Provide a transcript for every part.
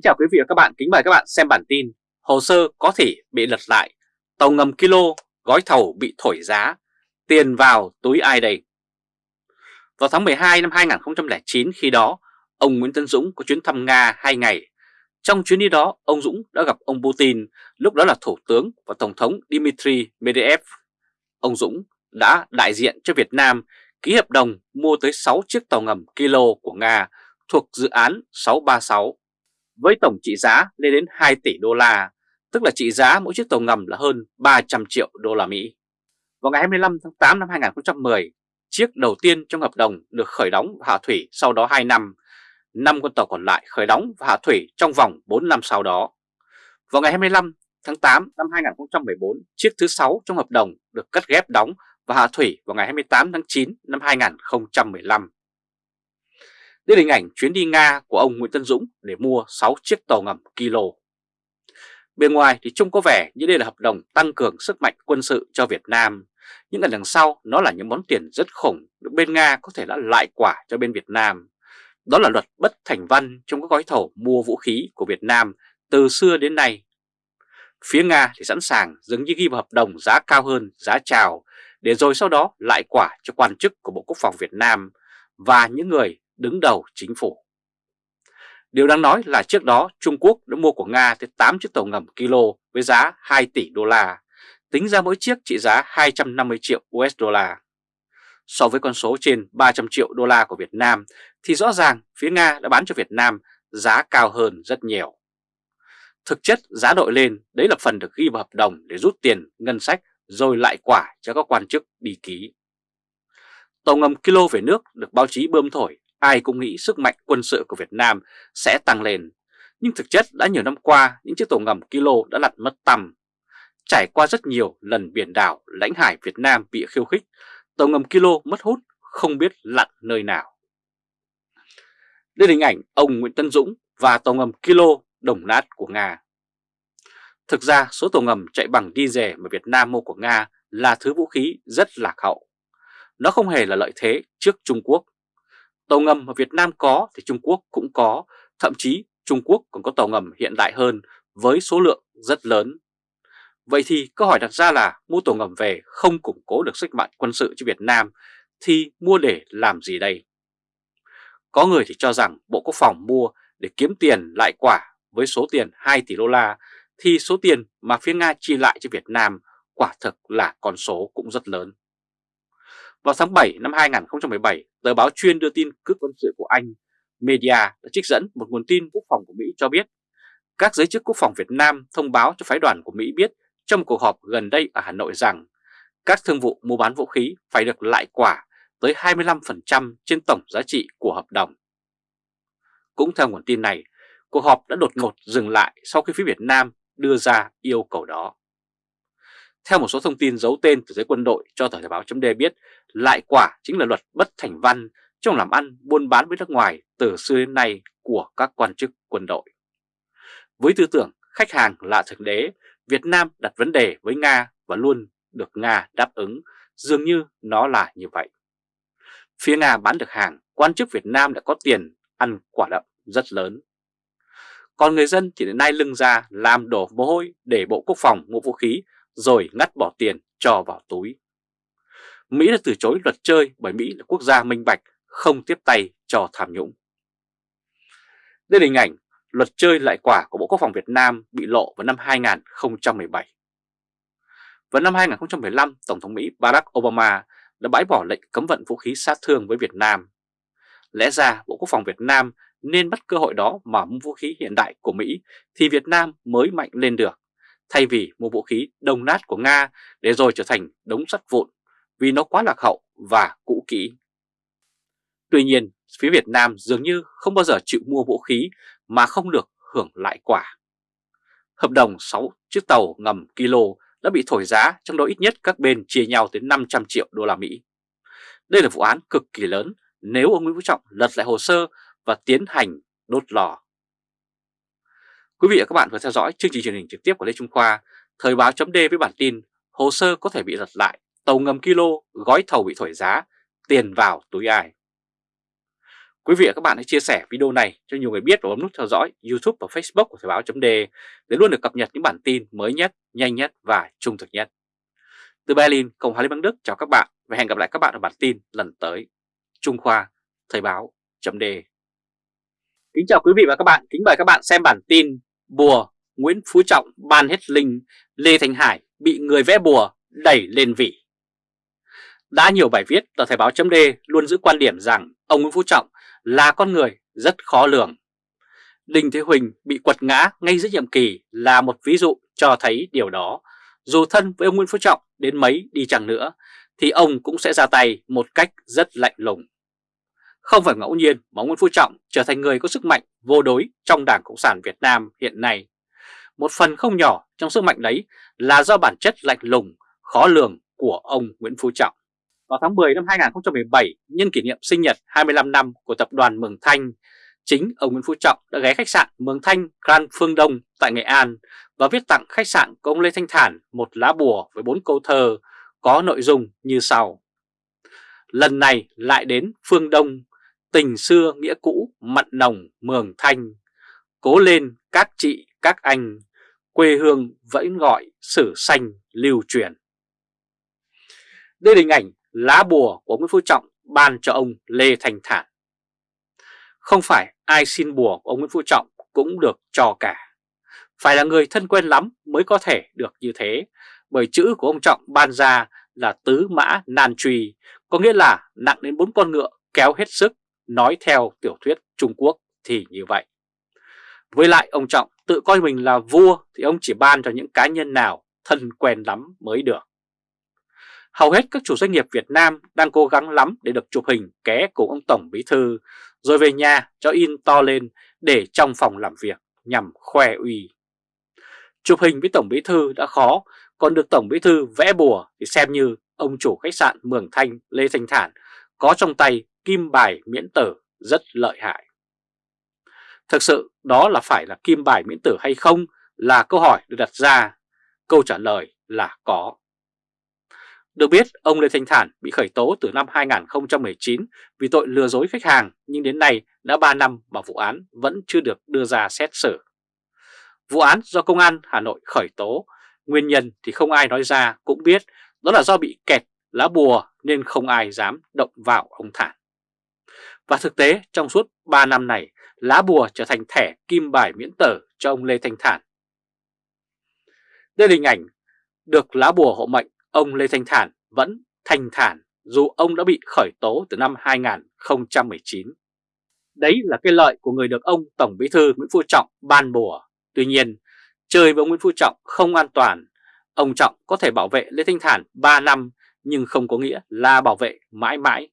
Kính chào quý vị và các bạn, kính mời các bạn xem bản tin Hồ sơ có thể bị lật lại, tàu ngầm kilo, gói thầu bị thổi giá, tiền vào túi ai đây? Vào tháng 12 năm 2009 khi đó, ông Nguyễn Tân Dũng có chuyến thăm Nga 2 ngày. Trong chuyến đi đó, ông Dũng đã gặp ông Putin, lúc đó là Thủ tướng và Tổng thống Dmitry Medvedev. Ông Dũng đã đại diện cho Việt Nam ký hợp đồng mua tới 6 chiếc tàu ngầm kilo của Nga thuộc dự án 636 với tổng trị giá lên đến 2 tỷ đô la, tức là trị giá mỗi chiếc tàu ngầm là hơn 300 triệu đô la Mỹ. Vào ngày 25 tháng 8 năm 2010, chiếc đầu tiên trong hợp đồng được khởi đóng và hạ thủy sau đó 2 năm, 5 con tàu còn lại khởi đóng và hạ thủy trong vòng 4 năm sau đó. Vào ngày 25 tháng 8 năm 2014, chiếc thứ 6 trong hợp đồng được cắt ghép đóng và hạ thủy vào ngày 28 tháng 9 năm 2015 đến hình ảnh chuyến đi Nga của ông Nguyễn Tân Dũng để mua 6 chiếc tàu ngầm Kilo. Bên ngoài thì trông có vẻ như đây là hợp đồng tăng cường sức mạnh quân sự cho Việt Nam, nhưng ở đằng sau nó là những món tiền rất khủng được bên Nga có thể đã lại quả cho bên Việt Nam. Đó là luật bất thành văn trong các gói thầu mua vũ khí của Việt Nam từ xưa đến nay. Phía Nga thì sẵn sàng dường như ghi vào hợp đồng giá cao hơn giá chào để rồi sau đó lại quả cho quan chức của Bộ Quốc phòng Việt Nam và những người đứng đầu chính phủ. Điều đáng nói là trước đó Trung Quốc đã mua của Nga tới 8 chiếc tàu ngầm kilo với giá 2 tỷ đô la, tính ra mỗi chiếc trị giá 250 triệu USD. So với con số trên 300 triệu đô la của Việt Nam thì rõ ràng phía Nga đã bán cho Việt Nam giá cao hơn rất nhiều. Thực chất giá đội lên đấy là phần được ghi vào hợp đồng để rút tiền ngân sách rồi lại quả cho các quan chức đi ký. Tàu ngầm kilo về nước được báo chí bơm thổi ai cũng nghĩ sức mạnh quân sự của Việt Nam sẽ tăng lên. Nhưng thực chất đã nhiều năm qua, những chiếc tàu ngầm kilo đã lặn mất tầm. Trải qua rất nhiều lần biển đảo, lãnh hải Việt Nam bị khiêu khích, tàu ngầm kilo mất hút, không biết lặn nơi nào. Đây là hình ảnh ông Nguyễn Tân Dũng và tàu ngầm kilo đồng nát của Nga. Thực ra số tàu ngầm chạy bằng diesel mà Việt Nam mua của Nga là thứ vũ khí rất lạc hậu. Nó không hề là lợi thế trước Trung Quốc Tàu ngầm mà Việt Nam có thì Trung Quốc cũng có, thậm chí Trung Quốc còn có tàu ngầm hiện đại hơn với số lượng rất lớn. Vậy thì câu hỏi đặt ra là mua tàu ngầm về không củng cố được sức mạnh quân sự cho Việt Nam thì mua để làm gì đây? Có người thì cho rằng Bộ Quốc phòng mua để kiếm tiền lại quả với số tiền 2 tỷ đô la thì số tiền mà phía Nga chi lại cho Việt Nam quả thực là con số cũng rất lớn. Vào tháng 7 năm 2017, tờ báo chuyên đưa tin cướp quân sự của Anh, Media đã trích dẫn một nguồn tin quốc phòng của Mỹ cho biết các giới chức quốc phòng Việt Nam thông báo cho phái đoàn của Mỹ biết trong một cuộc họp gần đây ở Hà Nội rằng các thương vụ mua bán vũ khí phải được lại quả tới 25% trên tổng giá trị của hợp đồng. Cũng theo nguồn tin này, cuộc họp đã đột ngột dừng lại sau khi phía Việt Nam đưa ra yêu cầu đó. Theo một số thông tin giấu tên từ giới quân đội cho tờ Thời báo chấm biết, lại quả chính là luật bất thành văn trong làm ăn buôn bán với nước ngoài từ xưa đến nay của các quan chức quân đội. Với tư tưởng khách hàng là thượng đế, Việt Nam đặt vấn đề với Nga và luôn được Nga đáp ứng, dường như nó là như vậy. Phía Nga bán được hàng, quan chức Việt Nam đã có tiền ăn quả đậm rất lớn. Còn người dân thì đến nay lưng ra làm đổ mồ hôi để Bộ Quốc phòng mua vũ khí rồi ngắt bỏ tiền cho vào túi. Mỹ đã từ chối luật chơi bởi Mỹ là quốc gia minh bạch, không tiếp tay cho tham nhũng. Đây là hình ảnh luật chơi lại quả của Bộ Quốc phòng Việt Nam bị lộ vào năm 2017. Vào năm 2015, Tổng thống Mỹ Barack Obama đã bãi bỏ lệnh cấm vận vũ khí sát thương với Việt Nam. Lẽ ra Bộ Quốc phòng Việt Nam nên bắt cơ hội đó mà mua vũ khí hiện đại của Mỹ thì Việt Nam mới mạnh lên được thay vì mua vũ khí đồng nát của Nga để rồi trở thành đống sắt vụn vì nó quá lạc hậu và cũ kỹ. Tuy nhiên, phía Việt Nam dường như không bao giờ chịu mua vũ khí mà không được hưởng lại quả. Hợp đồng 6 chiếc tàu ngầm kilo đã bị thổi giá, trong đó ít nhất các bên chia nhau tới 500 triệu đô la Mỹ. Đây là vụ án cực kỳ lớn nếu ông Nguyễn Phú Trọng lật lại hồ sơ và tiến hành đốt lò. Quý vị và các bạn vừa theo dõi chương trình truyền hình trực tiếp của Lê Trung Khoa, Thời báo chấm với bản tin Hồ sơ có thể bị lật lại, tàu ngầm kilo, gói thầu bị thổi giá, tiền vào túi ai. Quý vị và các bạn hãy chia sẻ video này cho nhiều người biết và bấm nút theo dõi YouTube và Facebook của Thời báo chấm để luôn được cập nhật những bản tin mới nhất, nhanh nhất và trung thực nhất. Từ Berlin, Cộng hòa Liên bang Đức chào các bạn và hẹn gặp lại các bạn ở bản tin lần tới. Trung Khoa, Thời báo chấm Kính chào quý vị và các bạn, kính mời các bạn xem bản tin Bùa Nguyễn Phú Trọng ban hết linh Lê Thành Hải bị người vẽ bùa đẩy lên vị. Đã nhiều bài viết tờ Thời báo chấm luôn giữ quan điểm rằng ông Nguyễn Phú Trọng là con người rất khó lường. Đinh Thế Huỳnh bị quật ngã ngay giữa nhiệm kỳ là một ví dụ cho thấy điều đó. Dù thân với ông Nguyễn Phú Trọng đến mấy đi chẳng nữa, thì ông cũng sẽ ra tay một cách rất lạnh lùng. Không phải ngẫu nhiên mà Nguyễn Phú Trọng trở thành người có sức mạnh vô đối trong Đảng Cộng sản Việt Nam hiện nay. Một phần không nhỏ trong sức mạnh đấy là do bản chất lạnh lùng, khó lường của ông Nguyễn Phú Trọng. Vào tháng 10 năm 2017, nhân kỷ niệm sinh nhật 25 năm của tập đoàn Mường Thanh, chính ông Nguyễn Phú Trọng đã ghé khách sạn Mường Thanh Grand Phương Đông tại Nghệ An và viết tặng khách sạn của ông Lê Thanh Thản một lá bùa với bốn câu thơ có nội dung như sau. Lần này lại đến Phương Đông, tình xưa nghĩa cũ mặn nồng Mường Thanh, cố lên các chị các anh, quê hương vẫn gọi sử xanh lưu truyền. Đây là hình ảnh lá bùa của Nguyễn Phú Trọng ban cho ông Lê Thành Thản. Không phải ai xin bùa của ông Nguyễn Phú Trọng cũng được cho cả. Phải là người thân quen lắm mới có thể được như thế, bởi chữ của ông Trọng ban ra là tứ mã nan truy, có nghĩa là nặng đến bốn con ngựa kéo hết sức, nói theo tiểu thuyết Trung Quốc thì như vậy. Với lại ông Trọng tự coi mình là vua thì ông chỉ ban cho những cá nhân nào thân quen lắm mới được. Hầu hết các chủ doanh nghiệp Việt Nam đang cố gắng lắm để được chụp hình ké cùng ông Tổng Bí Thư, rồi về nhà cho in to lên để trong phòng làm việc nhằm khoe uy. Chụp hình với Tổng Bí Thư đã khó, còn được Tổng Bí Thư vẽ bùa thì xem như ông chủ khách sạn Mường Thanh Lê Thanh Thản có trong tay kim bài miễn tử rất lợi hại. Thực sự đó là phải là kim bài miễn tử hay không là câu hỏi được đặt ra. Câu trả lời là có. Được biết, ông Lê Thanh Thản bị khởi tố từ năm 2019 vì tội lừa dối khách hàng nhưng đến nay đã 3 năm mà vụ án vẫn chưa được đưa ra xét xử. Vụ án do Công an Hà Nội khởi tố, nguyên nhân thì không ai nói ra cũng biết đó là do bị kẹt lá bùa nên không ai dám động vào ông Thản. Và thực tế trong suốt 3 năm này, lá bùa trở thành thẻ kim bài miễn tờ cho ông Lê Thanh Thản. Đây là hình ảnh được lá bùa hộ mệnh ông Lê Thanh Thản vẫn thanh thản dù ông đã bị khởi tố từ năm 2019. Đấy là cái lợi của người được ông Tổng Bí thư Nguyễn Phú Trọng ban bùa. Tuy nhiên, chơi với ông Nguyễn Phú Trọng không an toàn. Ông Trọng có thể bảo vệ Lê Thanh Thản 3 năm nhưng không có nghĩa là bảo vệ mãi mãi.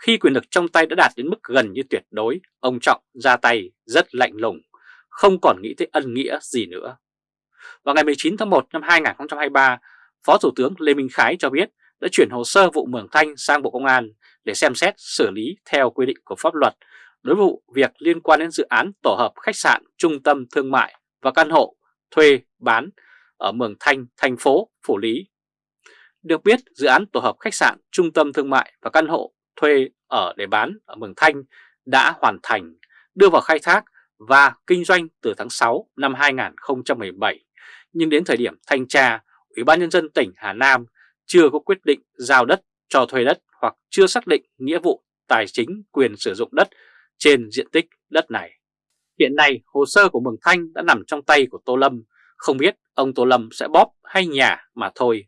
Khi quyền lực trong tay đã đạt đến mức gần như tuyệt đối, ông Trọng ra tay rất lạnh lùng, không còn nghĩ tới ân nghĩa gì nữa. Vào ngày 19 tháng 1 năm 2023, Phó Thủ tướng Lê Minh Khái cho biết đã chuyển hồ sơ vụ Mường Thanh sang Bộ Công an để xem xét xử lý theo quy định của pháp luật đối với vụ việc liên quan đến dự án tổ hợp khách sạn, trung tâm thương mại và căn hộ thuê bán ở Mường Thanh, thành phố Phủ Lý. Được biết, dự án tổ hợp khách sạn, trung tâm thương mại và căn hộ thuê ở để bán ở Mường Thanh đã hoàn thành, đưa vào khai thác và kinh doanh từ tháng 6 năm 2017. Nhưng đến thời điểm thanh tra, Ủy ban Nhân dân tỉnh Hà Nam chưa có quyết định giao đất cho thuê đất hoặc chưa xác định nghĩa vụ tài chính quyền sử dụng đất trên diện tích đất này. Hiện nay hồ sơ của Mường Thanh đã nằm trong tay của Tô Lâm, không biết ông Tô Lâm sẽ bóp hay nhà mà thôi.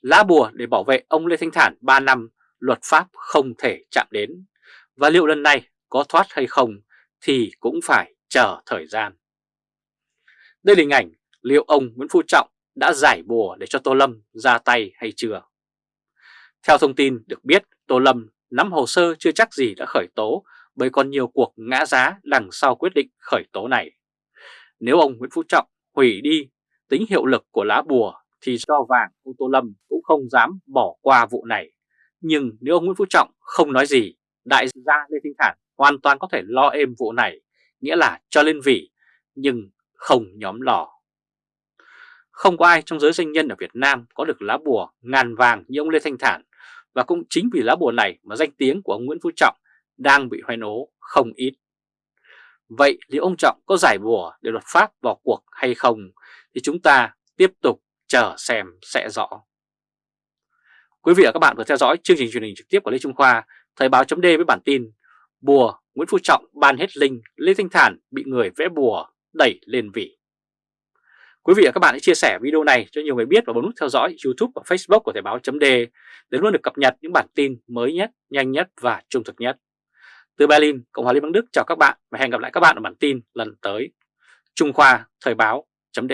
Lá bùa để bảo vệ ông Lê Thanh Thản 3 năm, luật pháp không thể chạm đến. Và liệu lần này có thoát hay không thì cũng phải chờ thời gian. Đây là hình ảnh liệu ông Nguyễn Phú Trọng đã giải bùa để cho Tô Lâm ra tay hay chưa. Theo thông tin được biết, Tô Lâm nắm hồ sơ chưa chắc gì đã khởi tố bởi còn nhiều cuộc ngã giá đằng sau quyết định khởi tố này. Nếu ông Nguyễn Phú Trọng hủy đi tính hiệu lực của lá bùa thì do vàng ông Tô Lâm cũng không dám bỏ qua vụ này. Nhưng nếu ông Nguyễn Phú Trọng không nói gì, đại gia Lê Thanh Thản hoàn toàn có thể lo êm vụ này, nghĩa là cho lên vị, nhưng không nhóm lò. Không có ai trong giới doanh nhân ở Việt Nam có được lá bùa ngàn vàng như ông Lê Thanh Thản và cũng chính vì lá bùa này mà danh tiếng của ông Nguyễn Phú Trọng đang bị hoen ố không ít. Vậy liệu ông Trọng có giải bùa để luật pháp vào cuộc hay không thì chúng ta tiếp tục chờ xem sẽ rõ. Quý vị và các bạn vừa theo dõi chương trình truyền hình trực tiếp của Lê Trung Khoa, Thời báo chấm với bản tin Bùa Nguyễn Phú Trọng ban hết linh, Lê Thanh Thản bị người vẽ bùa đẩy lên vị. Quý vị và các bạn hãy chia sẻ video này cho nhiều người biết và bấm nút theo dõi YouTube và Facebook của Thời báo chấm để luôn được cập nhật những bản tin mới nhất, nhanh nhất và trung thực nhất. Từ Berlin, Cộng hòa Liên bang Đức chào các bạn và hẹn gặp lại các bạn ở bản tin lần tới. Trung Khoa Thời báo chấm